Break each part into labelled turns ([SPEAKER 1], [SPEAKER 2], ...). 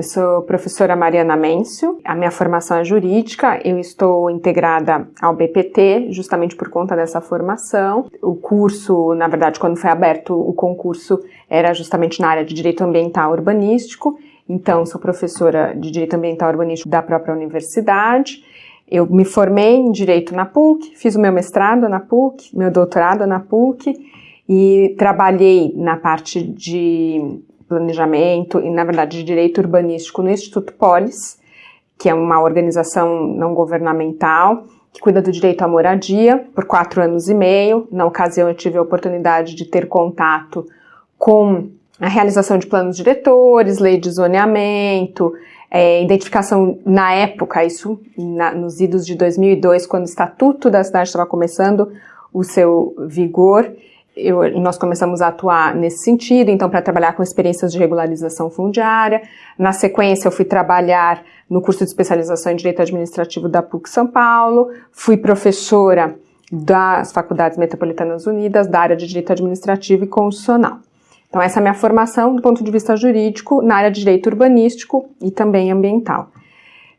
[SPEAKER 1] Eu sou professora Mariana Mêncio, a minha formação é jurídica, eu estou integrada ao BPT justamente por conta dessa formação. O curso, na verdade, quando foi aberto o concurso, era justamente na área de Direito Ambiental Urbanístico, então sou professora de Direito Ambiental Urbanístico da própria universidade. Eu me formei em Direito na PUC, fiz o meu mestrado na PUC, meu doutorado na PUC e trabalhei na parte de planejamento e, na verdade, de direito urbanístico no Instituto Polis, que é uma organização não governamental que cuida do direito à moradia por quatro anos e meio. Na ocasião, eu tive a oportunidade de ter contato com a realização de planos diretores, lei de zoneamento, é, identificação na época, isso na, nos idos de 2002, quando o Estatuto da cidade estava começando o seu vigor, eu, nós começamos a atuar nesse sentido, então, para trabalhar com experiências de regularização fundiária. Na sequência, eu fui trabalhar no curso de especialização em Direito Administrativo da PUC São Paulo, fui professora das Faculdades Metropolitanas Unidas, da área de Direito Administrativo e Constitucional. Então, essa é a minha formação do ponto de vista jurídico na área de Direito Urbanístico e também ambiental.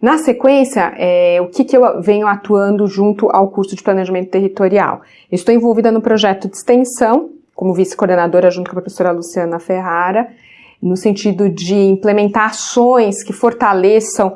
[SPEAKER 1] Na sequência, é, o que, que eu venho atuando junto ao curso de Planejamento Territorial? estou envolvida no projeto de extensão, como vice-coordenadora junto com a professora Luciana Ferrara, no sentido de implementar ações que fortaleçam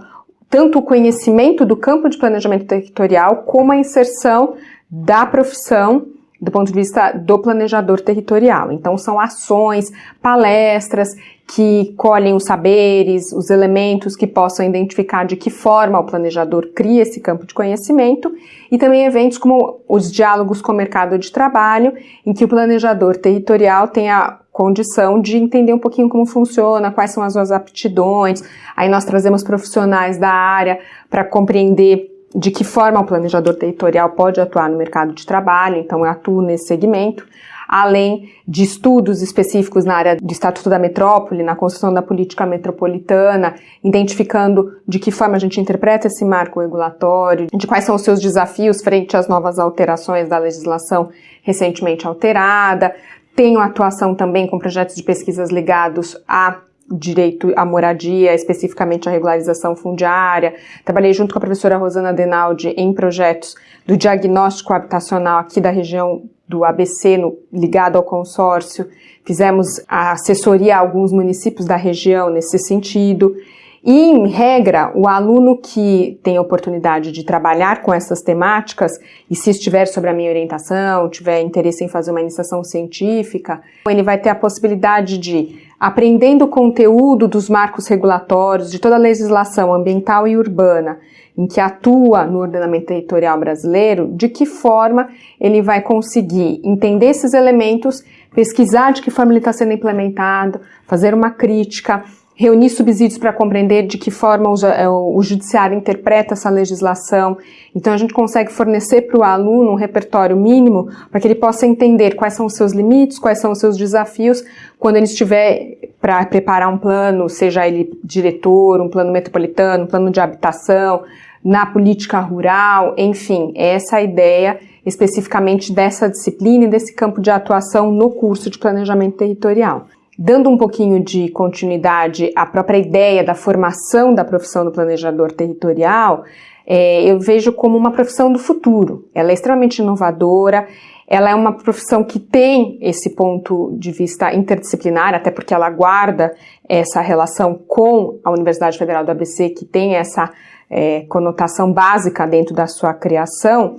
[SPEAKER 1] tanto o conhecimento do campo de planejamento territorial como a inserção da profissão do ponto de vista do planejador territorial. Então, são ações, palestras que colhem os saberes, os elementos que possam identificar de que forma o planejador cria esse campo de conhecimento, e também eventos como os diálogos com o mercado de trabalho, em que o planejador territorial tem a condição de entender um pouquinho como funciona, quais são as suas aptidões. Aí nós trazemos profissionais da área para compreender de que forma o planejador territorial pode atuar no mercado de trabalho, então eu atuo nesse segmento, além de estudos específicos na área do Estatuto da Metrópole, na construção da política metropolitana, identificando de que forma a gente interpreta esse marco regulatório, de quais são os seus desafios frente às novas alterações da legislação recentemente alterada. Tenho atuação também com projetos de pesquisas ligados a direito à moradia, especificamente a regularização fundiária. Trabalhei junto com a professora Rosana Denaldi em projetos do diagnóstico habitacional aqui da região do ABC, no, ligado ao consórcio. Fizemos a assessoria a alguns municípios da região nesse sentido. E, em regra, o aluno que tem a oportunidade de trabalhar com essas temáticas, e se estiver sobre a minha orientação, tiver interesse em fazer uma iniciação científica, ele vai ter a possibilidade de, aprendendo o conteúdo dos marcos regulatórios, de toda a legislação ambiental e urbana, em que atua no ordenamento territorial brasileiro, de que forma ele vai conseguir entender esses elementos, pesquisar de que forma ele está sendo implementado, fazer uma crítica, reunir subsídios para compreender de que forma o, o, judiciário interpreta essa legislação. Então a gente consegue fornecer para o aluno um repertório mínimo para que ele possa entender quais são os seus limites, quais são os seus desafios quando ele estiver para preparar um plano, seja ele diretor, um plano metropolitano, um plano de habitação, na política rural, enfim, essa é a ideia especificamente dessa disciplina e desse campo de atuação no curso de planejamento territorial. Dando um pouquinho de continuidade à própria ideia da formação da profissão do planejador territorial, é, eu vejo como uma profissão do futuro. Ela é extremamente inovadora, ela é uma profissão que tem esse ponto de vista interdisciplinar, até porque ela guarda essa relação com a Universidade Federal do ABC, que tem essa é, conotação básica dentro da sua criação,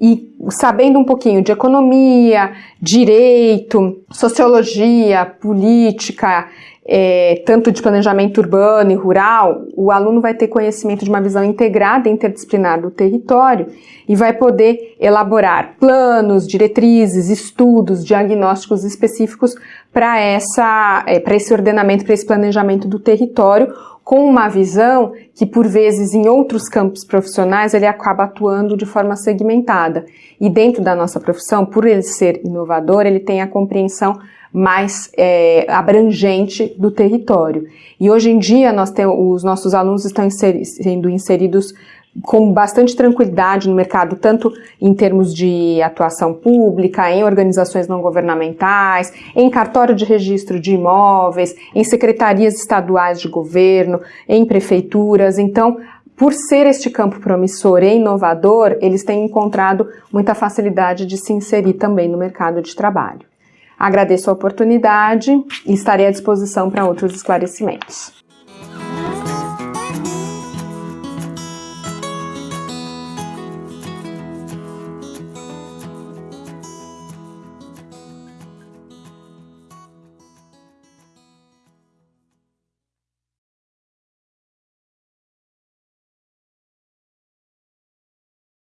[SPEAKER 1] e sabendo um pouquinho de economia, direito, sociologia, política, é, tanto de planejamento urbano e rural, o aluno vai ter conhecimento de uma visão integrada e interdisciplinar do território e vai poder elaborar planos, diretrizes, estudos, diagnósticos específicos para essa, é, para esse ordenamento, para esse planejamento do território, com uma visão que, por vezes, em outros campos profissionais, ele acaba atuando de forma segmentada. E dentro da nossa profissão, por ele ser inovador, ele tem a compreensão mais é, abrangente do território. E hoje em dia nós temos, os nossos alunos estão inseri sendo inseridos com bastante tranquilidade no mercado, tanto em termos de atuação pública, em organizações não governamentais, em cartório de registro de imóveis, em secretarias estaduais de governo, em prefeituras. Então, por ser este campo promissor e inovador, eles têm encontrado muita facilidade de se inserir também no mercado de trabalho. Agradeço a oportunidade e estarei à disposição para outros esclarecimentos.